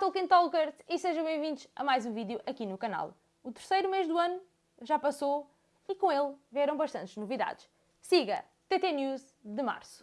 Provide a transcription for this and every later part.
Tolkien Talkers e sejam bem-vindos a mais um vídeo aqui no canal. O terceiro mês do ano já passou e com ele vieram bastantes novidades. Siga TT News de março.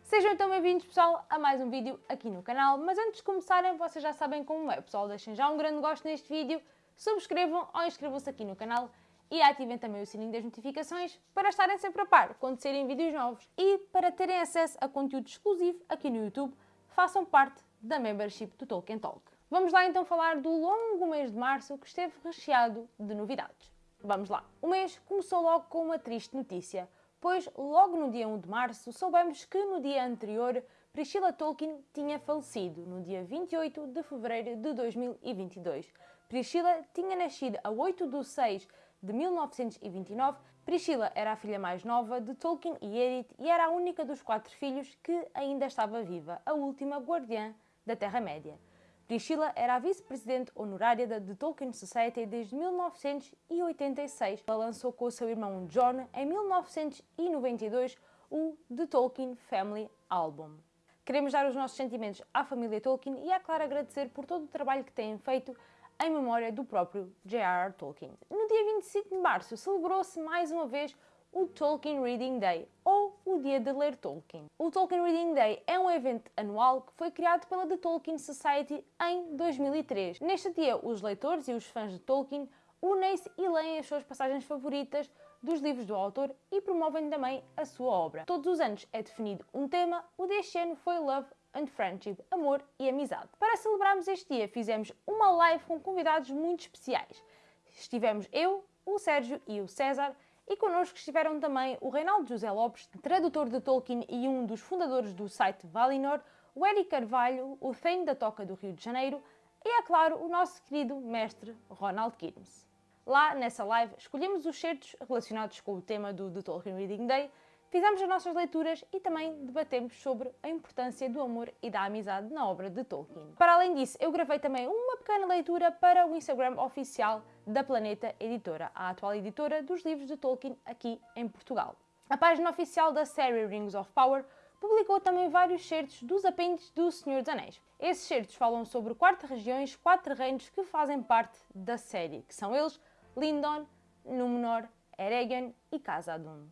Sejam então bem-vindos, pessoal, a mais um vídeo aqui no canal. Mas antes de começarem, vocês já sabem como é, pessoal. Deixem já um grande gosto neste vídeo, subscrevam ou inscrevam-se aqui no canal e ativem também o sininho das notificações para estarem sempre a par quando saírem vídeos novos. E para terem acesso a conteúdo exclusivo aqui no YouTube, façam parte da membership do Tolkien Talk. Vamos lá então falar do longo mês de março que esteve recheado de novidades. Vamos lá. O mês começou logo com uma triste notícia, pois logo no dia 1 de março soubemos que no dia anterior Priscilla Tolkien tinha falecido, no dia 28 de fevereiro de 2022. Priscilla tinha nascido a 8 de 6 de 1929. Priscilla era a filha mais nova de Tolkien e Edith e era a única dos quatro filhos que ainda estava viva, a última guardiã da Terra-média. Priscilla era a vice-presidente honorária da The Tolkien Society desde 1986. Ela lançou com o seu irmão John, em 1992, o The Tolkien Family Album. Queremos dar os nossos sentimentos à família Tolkien e, é claro, agradecer por todo o trabalho que têm feito em memória do próprio J.R.R. Tolkien. No dia 25 de março celebrou-se mais uma vez o Tolkien Reading Day, ou o Dia de Ler Tolkien. O Tolkien Reading Day é um evento anual que foi criado pela The Tolkien Society em 2003. Neste dia, os leitores e os fãs de Tolkien unem-se e leem as suas passagens favoritas dos livros do autor e promovem também a sua obra. Todos os anos é definido um tema, o deste ano foi Love and Friendship, Amor e Amizade. Para celebrarmos este dia, fizemos uma live com convidados muito especiais. Estivemos eu, o Sérgio e o César e connosco estiveram também o Reinaldo José Lopes, tradutor de Tolkien e um dos fundadores do site Valinor, o Eric Carvalho, o Thane da Toca do Rio de Janeiro e, é claro, o nosso querido mestre Ronald Kirmes. Lá, nessa live, escolhemos os certos relacionados com o tema do The Tolkien Reading Day, fizemos as nossas leituras e também debatemos sobre a importância do amor e da amizade na obra de Tolkien. Para além disso, eu gravei também uma pequena leitura para o Instagram oficial da Planeta Editora, a atual editora dos livros de Tolkien aqui em Portugal. A página oficial da série Rings of Power publicou também vários certos dos apêndices do Senhor dos Anéis. Esses certos falam sobre quatro regiões, quatro reinos que fazem parte da série, que são eles Lindon, Númenor, Eregion e Khazad-dûm.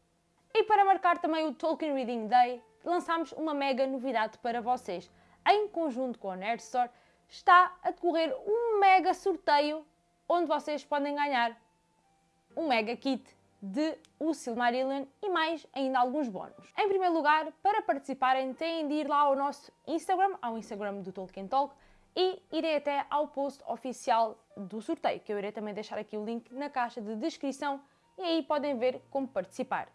E para marcar também o Tolkien Reading Day, lançámos uma mega novidade para vocês. Em conjunto com a Nerd Store, está a decorrer um mega sorteio onde vocês podem ganhar um mega kit de O Silmarillion e mais ainda alguns bónus. Em primeiro lugar, para participarem, têm de ir lá ao nosso Instagram, ao Instagram do Tolkien Talk, e irem até ao post oficial do sorteio, que eu irei também deixar aqui o link na caixa de descrição e aí podem ver como participar.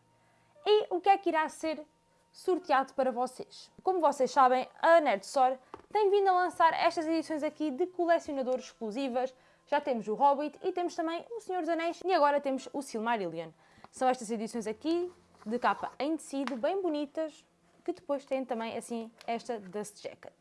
E o que é que irá ser sorteado para vocês? Como vocês sabem, a Nerd Store tem vindo a lançar estas edições aqui de colecionadores exclusivas. Já temos o Hobbit e temos também o Senhor dos Anéis e agora temos o Silmarillion. São estas edições aqui de capa em tecido, bem bonitas, que depois têm também assim esta Dust Jacket.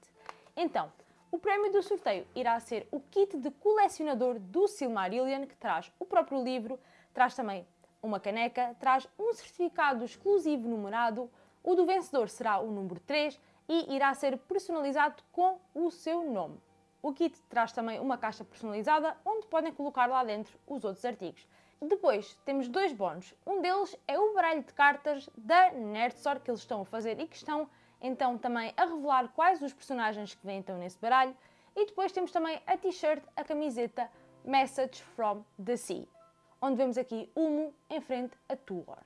Então, o prémio do sorteio irá ser o kit de colecionador do Silmarillion, que traz o próprio livro, traz também uma caneca, traz um certificado exclusivo numerado, o do vencedor será o número 3 e irá ser personalizado com o seu nome. O kit traz também uma caixa personalizada onde podem colocar lá dentro os outros artigos. Depois temos dois bónus. Um deles é o baralho de cartas da Nerdstore que eles estão a fazer e que estão então também a revelar quais os personagens que vêm então nesse baralho. E depois temos também a t-shirt, a camiseta Message from the Sea onde vemos aqui Humo em frente a Tuor.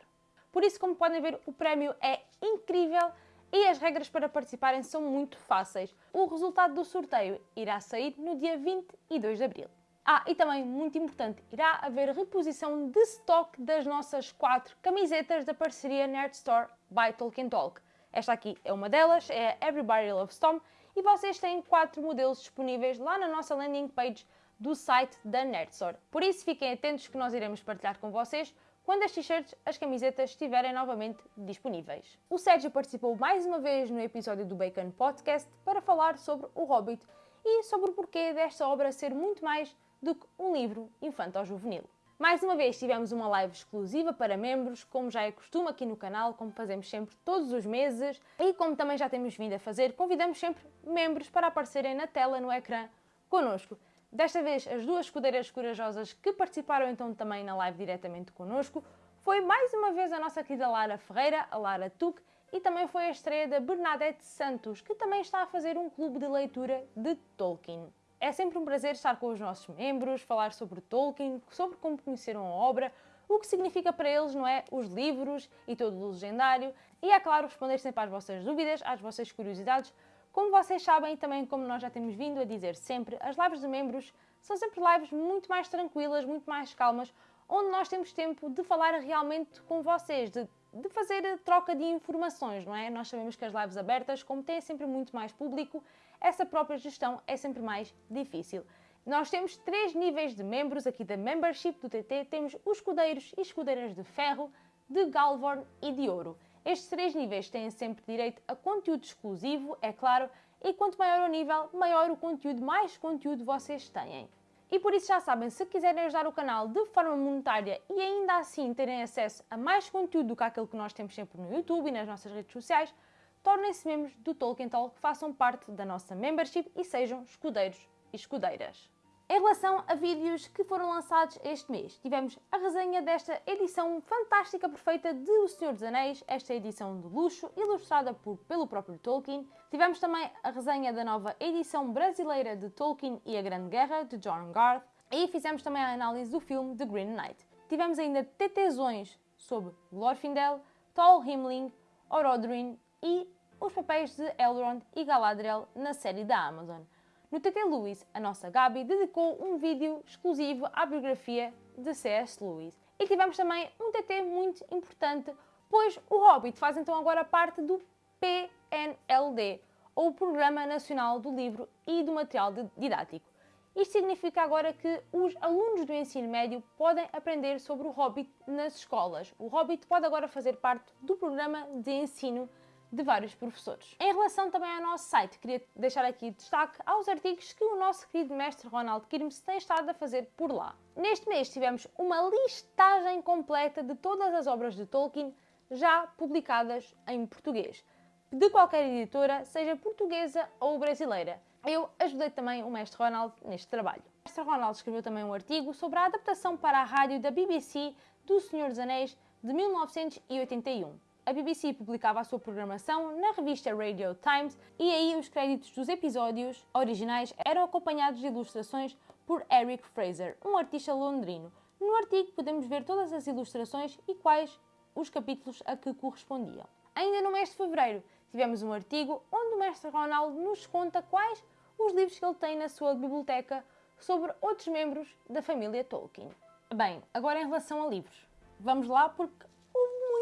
Por isso, como podem ver, o prémio é incrível e as regras para participarem são muito fáceis. O resultado do sorteio irá sair no dia 22 de abril. Ah, e também, muito importante, irá haver reposição de stock das nossas quatro camisetas da parceria Nerd Store by Tolkien Talk. Esta aqui é uma delas, é a Everybody Loves Tom, e vocês têm quatro modelos disponíveis lá na nossa landing page do site da Nerdstore. Por isso fiquem atentos que nós iremos partilhar com vocês quando as t-shirts, as camisetas estiverem novamente disponíveis. O Sérgio participou mais uma vez no episódio do Bacon Podcast para falar sobre o Hobbit e sobre o porquê desta obra ser muito mais do que um livro infanto-juvenil. Mais uma vez tivemos uma live exclusiva para membros, como já é costume aqui no canal, como fazemos sempre todos os meses, e como também já temos vindo a fazer, convidamos sempre membros para aparecerem na tela, no ecrã, connosco. Desta vez, as duas escudeiras corajosas que participaram então também na live diretamente connosco foi mais uma vez a nossa querida Lara Ferreira, a Lara Tuque, e também foi a estreia da Bernadette Santos, que também está a fazer um clube de leitura de Tolkien. É sempre um prazer estar com os nossos membros, falar sobre Tolkien, sobre como conheceram a obra, o que significa para eles, não é? Os livros e todo o legendário. E é claro, responder sempre às vossas dúvidas, às vossas curiosidades. Como vocês sabem, e também como nós já temos vindo a dizer sempre, as lives de membros são sempre lives muito mais tranquilas, muito mais calmas, onde nós temos tempo de falar realmente com vocês, de, de fazer troca de informações, não é? Nós sabemos que as lives abertas, como têm sempre muito mais público, essa própria gestão é sempre mais difícil. Nós temos três níveis de membros aqui da membership do TT. Temos os escudeiros e escudeiras de ferro, de Galvorn e de ouro. Estes três níveis têm sempre direito a conteúdo exclusivo, é claro, e quanto maior o nível, maior o conteúdo, mais conteúdo vocês têm. E por isso já sabem, se quiserem ajudar o canal de forma monetária e ainda assim terem acesso a mais conteúdo do que aquele que nós temos sempre no YouTube e nas nossas redes sociais, tornem-se membros do Tolkien Talk, façam parte da nossa membership e sejam escudeiros e escudeiras. Em relação a vídeos que foram lançados este mês, tivemos a resenha desta edição fantástica, perfeita de O Senhor dos Anéis, esta edição de luxo, ilustrada por, pelo próprio Tolkien. Tivemos também a resenha da nova edição brasileira de Tolkien e a Grande Guerra, de John Garth. E fizemos também a análise do filme The Green Knight. Tivemos ainda TTzões sobre Glorfindel, Tol Himling, Orodruin e os papéis de Elrond e Galadriel na série da Amazon. No TT Lewis, a nossa Gabi dedicou um vídeo exclusivo à biografia de C.S. Lewis. E tivemos também um TT muito importante, pois o Hobbit faz então agora parte do PNLD, ou Programa Nacional do Livro e do Material Didático. Isto significa agora que os alunos do ensino médio podem aprender sobre o Hobbit nas escolas. O Hobbit pode agora fazer parte do programa de ensino de vários professores. Em relação também ao nosso site, queria deixar aqui destaque aos artigos que o nosso querido mestre Ronald Kirmes tem estado a fazer por lá. Neste mês tivemos uma listagem completa de todas as obras de Tolkien já publicadas em português, de qualquer editora, seja portuguesa ou brasileira. Eu ajudei também o mestre Ronald neste trabalho. O mestre Ronald escreveu também um artigo sobre a adaptação para a rádio da BBC do Senhor dos Anéis de 1981 a BBC publicava a sua programação na revista Radio Times e aí os créditos dos episódios originais eram acompanhados de ilustrações por Eric Fraser, um artista londrino. No artigo podemos ver todas as ilustrações e quais os capítulos a que correspondiam. Ainda no mês de fevereiro tivemos um artigo onde o mestre Ronaldo nos conta quais os livros que ele tem na sua biblioteca sobre outros membros da família Tolkien. Bem, agora em relação a livros. Vamos lá porque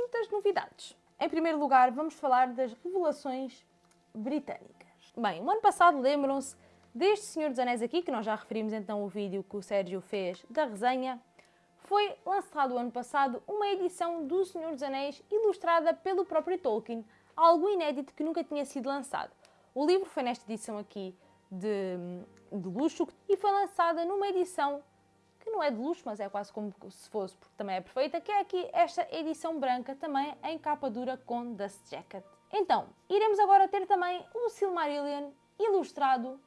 muitas novidades. Em primeiro lugar, vamos falar das revelações britânicas. Bem, o ano passado lembram-se deste Senhor dos Anéis aqui, que nós já referimos então o vídeo que o Sérgio fez da resenha. Foi lançado ano passado uma edição do Senhor dos Anéis ilustrada pelo próprio Tolkien, algo inédito que nunca tinha sido lançado. O livro foi nesta edição aqui de, de luxo e foi lançada numa edição que não é de luxo, mas é quase como se fosse, porque também é perfeita, que é aqui esta edição branca, também em capa dura com Dust Jacket. Então, iremos agora ter também um Silmarillion ilustrado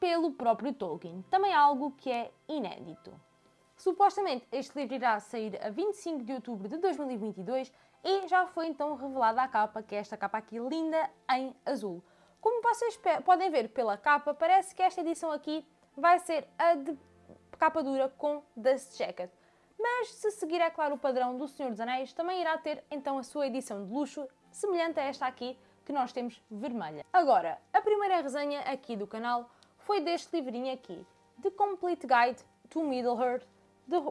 pelo próprio Tolkien, também algo que é inédito. Supostamente este livro irá sair a 25 de outubro de 2022 e já foi então revelada a capa, que é esta capa aqui linda em azul. Como vocês podem ver pela capa, parece que esta edição aqui vai ser a de capa dura com Dust Jacket. Mas se seguir, é claro, o padrão do Senhor dos Anéis, também irá ter então a sua edição de luxo, semelhante a esta aqui, que nós temos vermelha. Agora, a primeira resenha aqui do canal foi deste livrinho aqui, The Complete Guide to Middle-earth,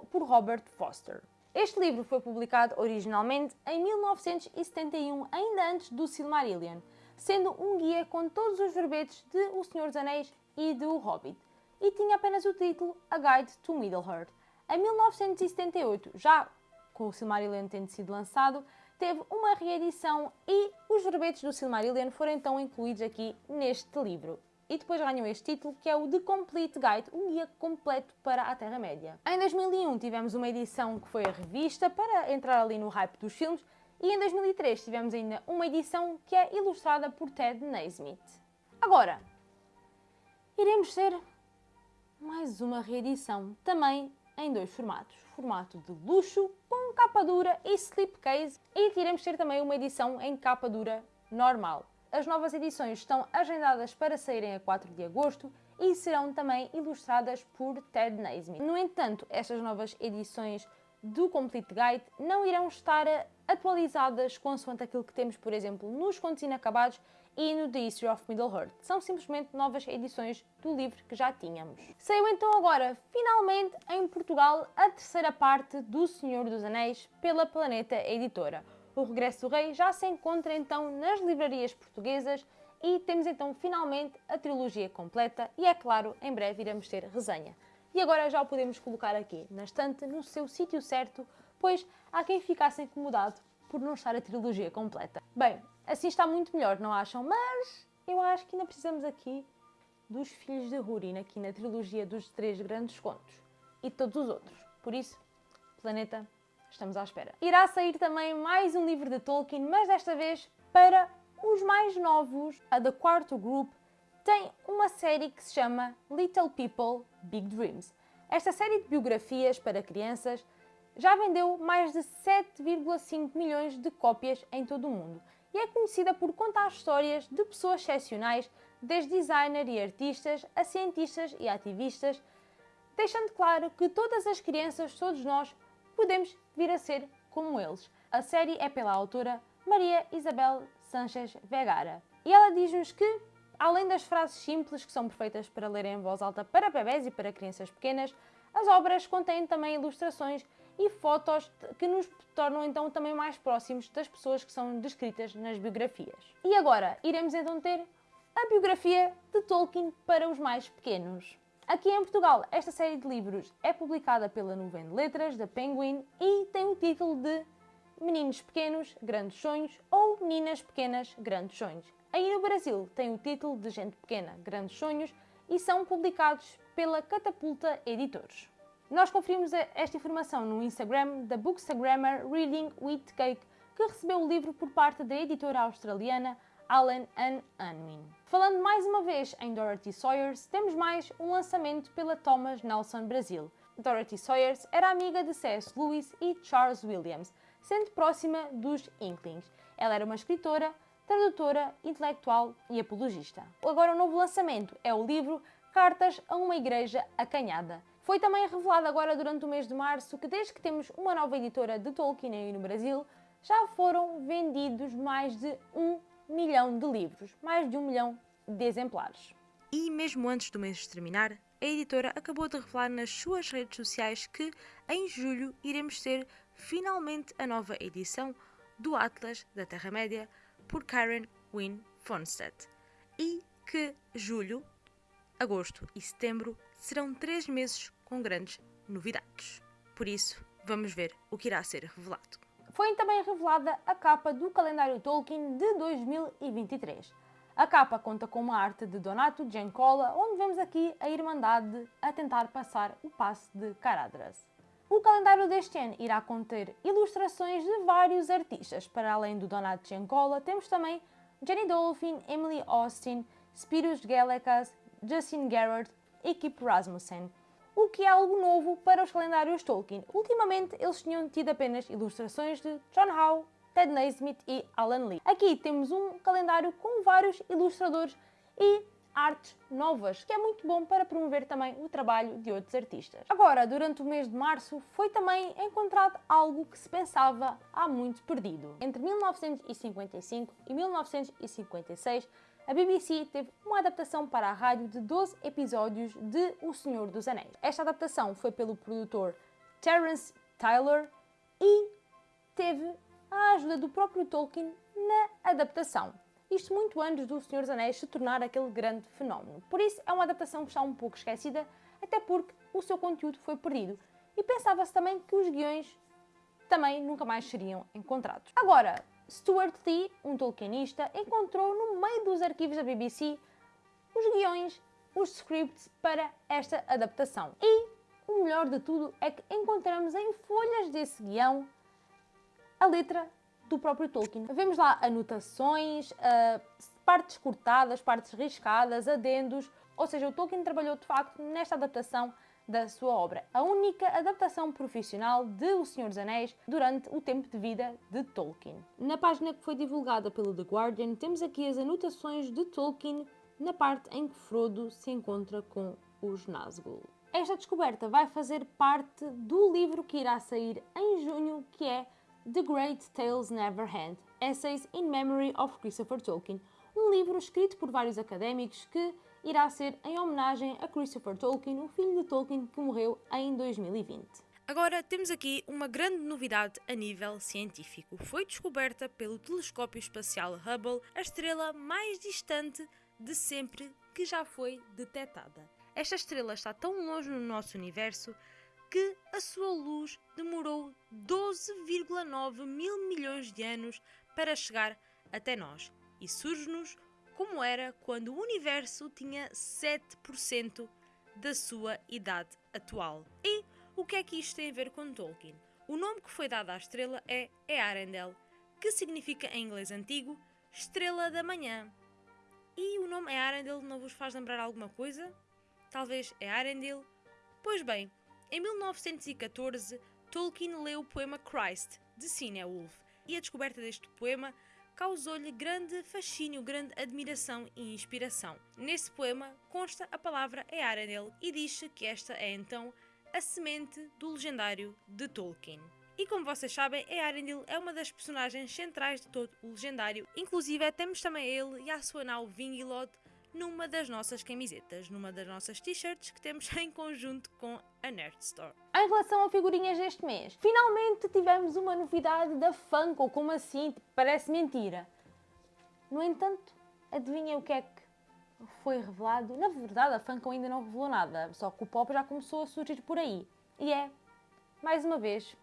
por Robert Foster. Este livro foi publicado originalmente em 1971, ainda antes do Silmarillion, sendo um guia com todos os verbetes de O Senhor dos Anéis e de O Hobbit e tinha apenas o título A Guide to Middle-earth. Em 1978, já com o Silmarillion tendo sido lançado, teve uma reedição e os verbetes do Silmarillion foram então incluídos aqui neste livro. e depois ganhou este título que é o The Complete Guide, um guia completo para a Terra-média. Em 2001 tivemos uma edição que foi a revista para entrar ali no hype dos filmes e em 2003 tivemos ainda uma edição que é ilustrada por Ted Naismith. Agora, iremos ter mais uma reedição, também em dois formatos. Formato de luxo, com capa dura e slipcase, e iremos ter também uma edição em capa dura normal. As novas edições estão agendadas para saírem a 4 de agosto e serão também ilustradas por Ted Naismith. No entanto, estas novas edições do Complete Guide não irão estar atualizadas consoante aquilo que temos, por exemplo, nos Contos Inacabados e no The History of Middle-earth. São simplesmente novas edições do livro que já tínhamos. Saiu então agora, finalmente, em Portugal, a terceira parte do Senhor dos Anéis pela Planeta Editora. O Regresso do Rei já se encontra então nas livrarias portuguesas e temos então finalmente a trilogia completa e é claro, em breve iremos ter resenha. E agora já o podemos colocar aqui na estante, no seu sítio certo, pois há quem ficasse incomodado por não estar a trilogia completa. Bem, assim está muito melhor, não acham? Mas eu acho que ainda precisamos aqui dos Filhos de Húrin, aqui na trilogia dos Três Grandes Contos. E todos os outros. Por isso, Planeta, estamos à espera. Irá sair também mais um livro de Tolkien, mas desta vez para os mais novos. A The Quarto Group tem uma série que se chama Little People, Big Dreams. Esta série de biografias para crianças já vendeu mais de 7,5 milhões de cópias em todo o mundo e é conhecida por contar histórias de pessoas excepcionais, desde designers e artistas a cientistas e ativistas, deixando claro que todas as crianças, todos nós, podemos vir a ser como eles. A série é pela autora Maria Isabel Sanchez Vegara e ela diz-nos que, além das frases simples que são perfeitas para ler em voz alta para bebés e para crianças pequenas, as obras contêm também ilustrações e fotos que nos tornam então também mais próximos das pessoas que são descritas nas biografias. E agora iremos então ter a biografia de Tolkien para os mais pequenos. Aqui em Portugal, esta série de livros é publicada pela Nuvem de Letras, da Penguin, e tem o título de Meninos Pequenos, Grandes Sonhos ou Meninas Pequenas, Grandes Sonhos. Aí no Brasil tem o título de Gente Pequena, Grandes Sonhos e são publicados pela Catapulta Editores. Nós conferimos esta informação no Instagram da Bookstagrammer Reading with Cake, que recebeu o livro por parte da editora australiana Allen Unwin. Falando mais uma vez em Dorothy Sawyers, temos mais um lançamento pela Thomas Nelson Brasil. Dorothy Sawyers era amiga de C.S. Lewis e Charles Williams, sendo próxima dos Inklings. Ela era uma escritora, tradutora, intelectual e apologista. Agora o novo lançamento é o livro Cartas a uma Igreja Acanhada. Foi também revelado agora durante o mês de março que desde que temos uma nova editora de Tolkien aí no Brasil, já foram vendidos mais de um milhão de livros, mais de um milhão de exemplares. E mesmo antes do mês terminar, a editora acabou de revelar nas suas redes sociais que em julho iremos ter finalmente a nova edição do Atlas da Terra-média por Karen Wynne Fonstedt e que julho, agosto e setembro serão três meses com grandes novidades. Por isso, vamos ver o que irá ser revelado. Foi também revelada a capa do calendário Tolkien de 2023. A capa conta com uma arte de Donato Giancola, onde vemos aqui a Irmandade a tentar passar o passe de Caradras. O calendário deste ano irá conter ilustrações de vários artistas. Para além do Donato Giancola, temos também Jenny Dolphin, Emily Austin, Spiros Galekas, Justin Garrett e Kip Rasmussen o que é algo novo para os calendários Tolkien. Ultimamente eles tinham tido apenas ilustrações de John Howe, Ted Naismith e Alan Lee. Aqui temos um calendário com vários ilustradores e artes novas, que é muito bom para promover também o trabalho de outros artistas. Agora, durante o mês de março, foi também encontrado algo que se pensava há muito perdido. Entre 1955 e 1956, a BBC teve uma adaptação para a rádio de 12 episódios de O Senhor dos Anéis. Esta adaptação foi pelo produtor Terence Tyler e teve a ajuda do próprio Tolkien na adaptação. Isto muito antes do Senhor dos Anéis se tornar aquele grande fenómeno. Por isso é uma adaptação que está um pouco esquecida, até porque o seu conteúdo foi perdido. E pensava-se também que os guiões também nunca mais seriam encontrados. Agora, Stuart Lee, um tolkienista, encontrou no meio dos arquivos da BBC os guiões, os scripts para esta adaptação. E o melhor de tudo é que encontramos em folhas desse guião a letra do próprio Tolkien. Vemos lá anotações, uh, partes cortadas, partes riscadas, adendos, ou seja, o Tolkien trabalhou de facto nesta adaptação da sua obra, a única adaptação profissional de O Senhor dos Anéis durante o tempo de vida de Tolkien. Na página que foi divulgada pelo The Guardian, temos aqui as anotações de Tolkien na parte em que Frodo se encontra com os Nazgûl. Esta descoberta vai fazer parte do livro que irá sair em junho, que é The Great Tales Never Had, Essays in Memory of Christopher Tolkien, um livro escrito por vários académicos que irá ser em homenagem a Christopher Tolkien, o filho de Tolkien que morreu em 2020. Agora temos aqui uma grande novidade a nível científico. Foi descoberta pelo telescópio espacial Hubble a estrela mais distante de sempre que já foi detectada. Esta estrela está tão longe no nosso universo que a sua luz demorou 12,9 mil milhões de anos para chegar até nós e surge-nos como era quando o universo tinha 7% da sua idade atual. E o que é que isto tem a ver com Tolkien? O nome que foi dado à estrela é Earendel, que significa em inglês antigo Estrela da Manhã. E o nome Earendel não vos faz lembrar alguma coisa? Talvez Earendil? Pois bem, em 1914, Tolkien leu o poema Christ, de Woolf, e a descoberta deste poema causou-lhe grande fascínio, grande admiração e inspiração. Nesse poema consta a palavra Earendel e diz-se que esta é então a semente do legendário de Tolkien. E como vocês sabem, Earendil é uma das personagens centrais de todo o legendário, inclusive temos também ele e a sua nau Vingilod numa das nossas camisetas, numa das nossas t-shirts que temos em conjunto com a Nerd Store. Em relação a figurinhas deste mês, finalmente tivemos uma novidade da Funko, como assim? Parece mentira. No entanto, adivinha o que é que foi revelado? Na verdade, a Funko ainda não revelou nada, só que o pop já começou a surgir por aí. E é, mais uma vez,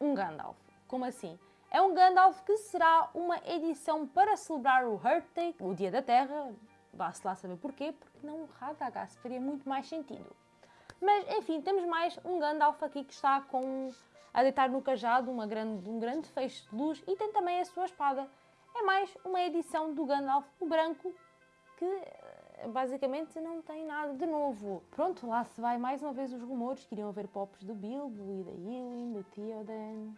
um Gandalf. Como assim? É um Gandalf que será uma edição para celebrar o Earth Day, o Dia da Terra. Vá-se lá saber porquê, porque não o Radagast faria muito mais sentido. Mas, enfim, temos mais um Gandalf aqui que está com a deitar no cajado uma grande, um grande feixe de luz e tem também a sua espada. É mais uma edição do Gandalf, o branco, que eh, basicamente não tem nada de novo. Pronto, lá se vai mais uma vez os rumores que iriam haver pops do Bilbo e da Ewing, do Theoden...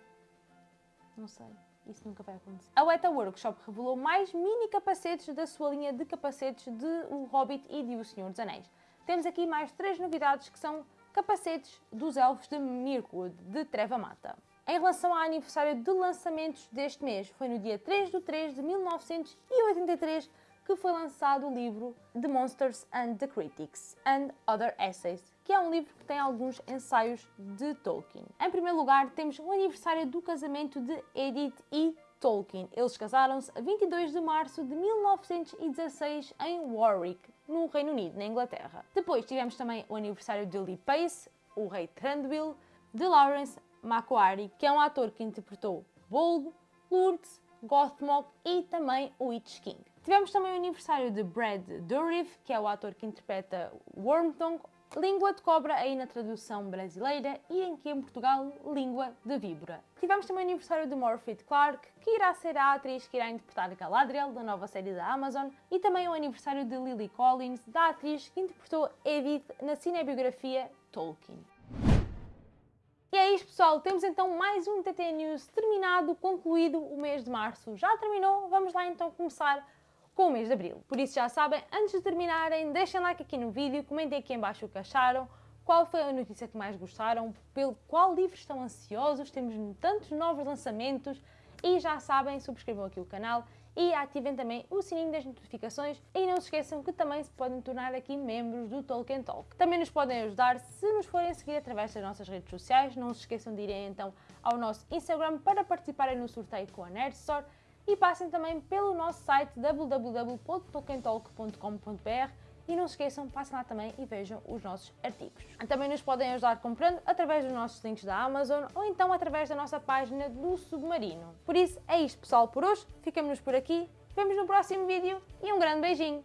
Não sei. Isso nunca vai acontecer. A Weta Workshop revelou mais mini capacetes da sua linha de capacetes de O Hobbit e de O Senhor dos Anéis. Temos aqui mais três novidades que são capacetes dos elfos de Mirkwood, de Treva Mata. Em relação ao aniversário de lançamentos deste mês, foi no dia 3 de 3 de 1983 que foi lançado o livro The Monsters and the Critics and Other Essays, que é um livro que tem alguns ensaios de Tolkien. Em primeiro lugar, temos o aniversário do casamento de Edith e Tolkien. Eles casaram-se a 22 de março de 1916 em Warwick, no Reino Unido, na Inglaterra. Depois tivemos também o aniversário de Lee Pace, o rei Thranduil, de Lawrence Macquarie, que é um ator que interpretou Bolg, Lourdes, Gothmog e também o Witch King. Tivemos também o aniversário de Brad Dourif, que é o ator que interpreta Wormtongue, Língua de cobra aí na tradução brasileira e em que em Portugal, língua de víbora. Tivemos também o aniversário de Morphy Clark, que irá ser a atriz que irá interpretar Galadriel, da nova série da Amazon, e também o aniversário de Lily Collins, da atriz que interpretou Edith na cinebiografia Tolkien. E é isto pessoal, temos então mais um TT News terminado, concluído o mês de março. Já terminou, vamos lá então começar com o mês de Abril. Por isso já sabem, antes de terminarem, deixem like aqui no vídeo, comentem aqui em baixo o que acharam, qual foi a notícia que mais gostaram, pelo qual livro estão ansiosos, temos tantos novos lançamentos e já sabem, subscrevam aqui o canal e ativem também o sininho das notificações e não se esqueçam que também se podem tornar aqui membros do Tolkien Talk. Também nos podem ajudar se nos forem seguir através das nossas redes sociais, não se esqueçam de irem então ao nosso Instagram para participarem no sorteio com a Nerd Store e passem também pelo nosso site www.tolkientalk.com.br e não se esqueçam, passem lá também e vejam os nossos artigos. Também nos podem ajudar comprando através dos nossos links da Amazon ou então através da nossa página do Submarino. Por isso, é isto pessoal por hoje, ficamos por aqui, vemos no próximo vídeo e um grande beijinho!